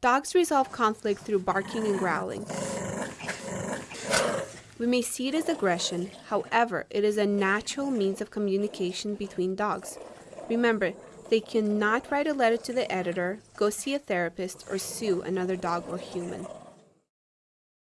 Dogs resolve conflict through barking and growling. We may see it as aggression, however, it is a natural means of communication between dogs. Remember, they cannot write a letter to the editor, go see a therapist, or sue another dog or human.